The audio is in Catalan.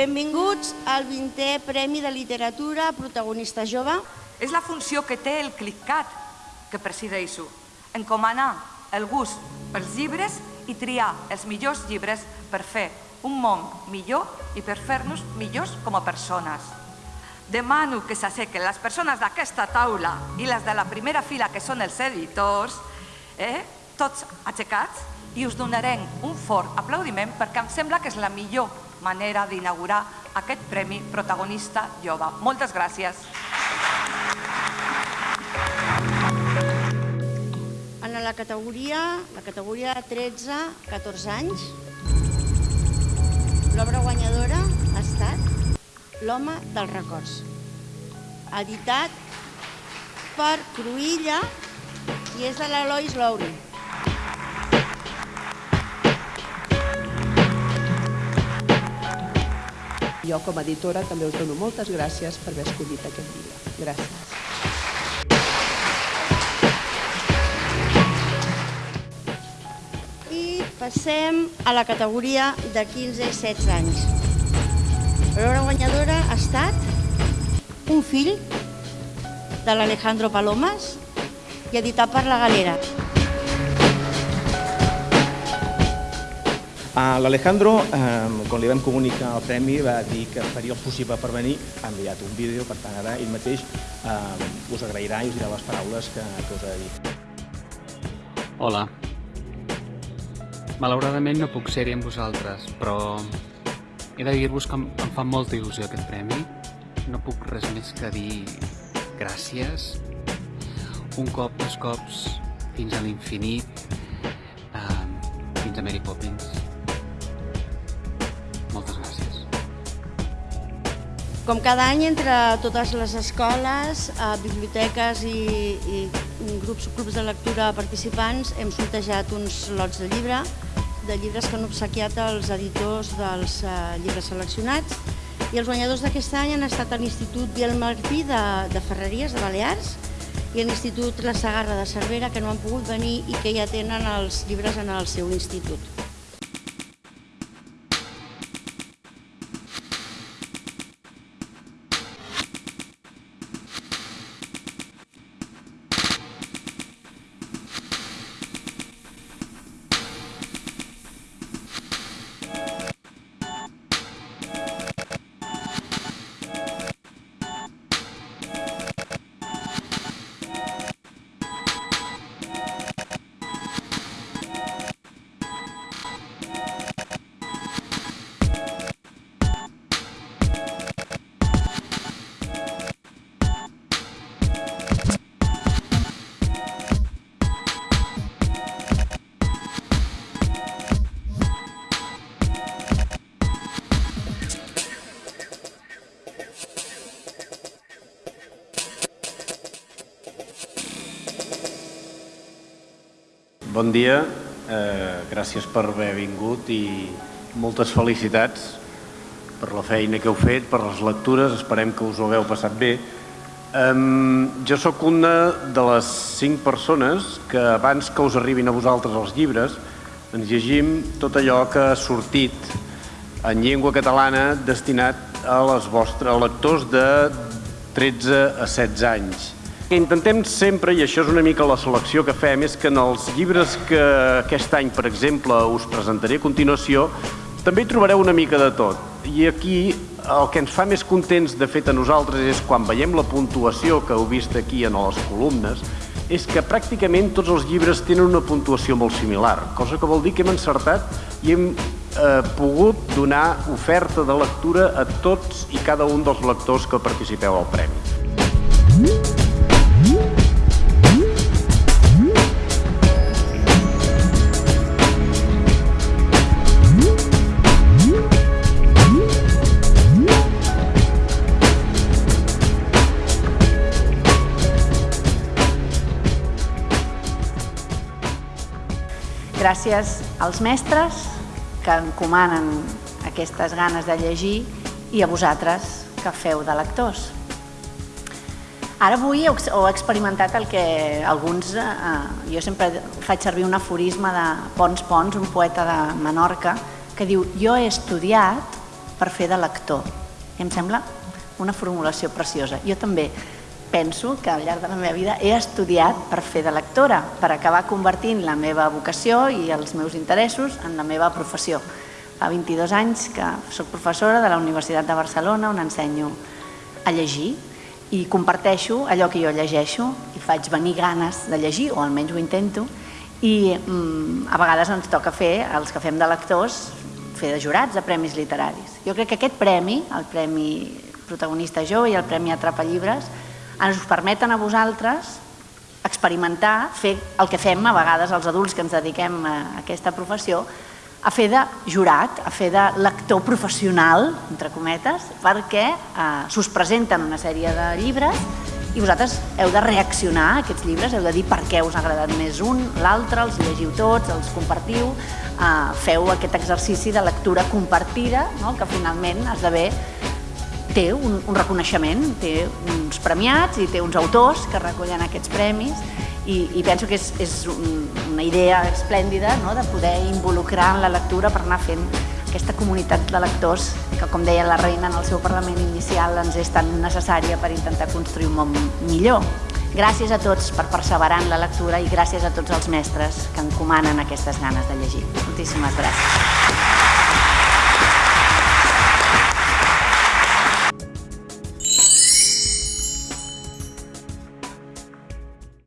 Benvinguts al 20è Premi de Literatura Protagonista Jove. És la funció que té el CLICCAT, que presideixo, encomanar el gust pels llibres i triar els millors llibres per fer un món millor i per fer-nos millors com a persones. Demano que s'assequen les persones d'aquesta taula i les de la primera fila, que són els editors, eh? tots aixecats, i us donarem un fort aplaudiment perquè em sembla que és la millor manera d'inaugurar aquest Premi Protagonista Jove. Moltes gràcies. En la categoria, la categoria 13-14 anys, l'obra guanyadora ha estat L'home dels records, editat per Cruïlla i és de l'Elois Lowry. Jo, com a editora, també us dono moltes gràcies per haver escollit aquest llibre. Gràcies. I passem a la categoria de 15 i 16 anys. L'obra guanyadora ha estat Un fill de l'Alejandro Palomas i editat per La Galera. L'Alejandro, quan li vam comunicar el premi, va dir que faria el possible per venir, ha enviat un vídeo, per tant ara ell mateix us agrairà i us dirà les paraules que, que us ha dir. Hola. Malauradament no puc ser-hi amb vosaltres, però he de dir-vos que em, fa molta il·lusió aquest premi. No puc res més que dir gràcies. Un cop, dos cops, fins a l'infinit, fins a Mary Poppins. Com cada any, entre totes les escoles, eh, biblioteques i, i grups, clubs de lectura participants, hem sortejat uns lots de llibre, de llibres que han obsequiat els editors dels eh, llibres seleccionats i els guanyadors d'aquest any han estat l'Institut Biel Martí de, de Ferreries, de Balears, i l'Institut La Sagarra de Cervera, que no han pogut venir i que ja tenen els llibres en el seu institut. Bon dia, eh, gràcies per haver vingut i moltes felicitats per la feina que heu fet, per les lectures, esperem que us ho hagueu passat bé. Um, jo sóc una de les cinc persones que abans que us arribin a vosaltres els llibres ens llegim tot allò que ha sortit en llengua catalana destinat a les vostres lectors de 13 a 16 anys. Intentem sempre, i això és una mica la selecció que fem, és que en els llibres que aquest any, per exemple, us presentaré a continuació, també hi trobareu una mica de tot. I aquí el que ens fa més contents, de fet, a nosaltres, és quan veiem la puntuació que heu vist aquí en les columnes, és que pràcticament tots els llibres tenen una puntuació molt similar, cosa que vol dir que hem encertat i hem eh, pogut donar oferta de lectura a tots i cada un dels lectors que participeu al Premi. Gràcies als mestres que encomanen aquestes ganes de llegir i a vosaltres que feu de lectors. Ara avui heu, experimentat el que alguns... Eh, jo sempre faig servir un aforisme de Pons Pons, un poeta de Menorca, que diu jo he estudiat per fer de lector. I em sembla una formulació preciosa. Jo també penso que al llarg de la meva vida he estudiat per fer de lectora, per acabar convertint la meva vocació i els meus interessos en la meva professió. Fa 22 anys que sóc professora de la Universitat de Barcelona on ensenyo a llegir i comparteixo allò que jo llegeixo i faig venir ganes de llegir, o almenys ho intento, i mm, a vegades ens toca fer, els que fem de lectors, fer de jurats de premis literaris. Jo crec que aquest premi, el Premi Protagonista Jove i el Premi Atrapa Llibres, ens permeten a vosaltres experimentar, fer el que fem a vegades els adults que ens dediquem a aquesta professió, a fer de jurat, a fer de lector professional, entre cometes, perquè eh, s'us presenten una sèrie de llibres i vosaltres heu de reaccionar a aquests llibres, heu de dir per què us ha agradat més un, l'altre, els llegiu tots, els compartiu, eh, feu aquest exercici de lectura compartida, no? que finalment esdevé té un, un reconeixement, té uns premiats i té uns autors que recollen aquests premis i, i penso que és, és un, una idea esplèndida no? de poder involucrar en la lectura per anar fent aquesta comunitat de lectors que, com deia la reina en el seu Parlament inicial, ens és tan necessària per intentar construir un món millor. Gràcies a tots per perseverar en la lectura i gràcies a tots els mestres que encomanen aquestes ganes de llegir. Moltíssimes gràcies.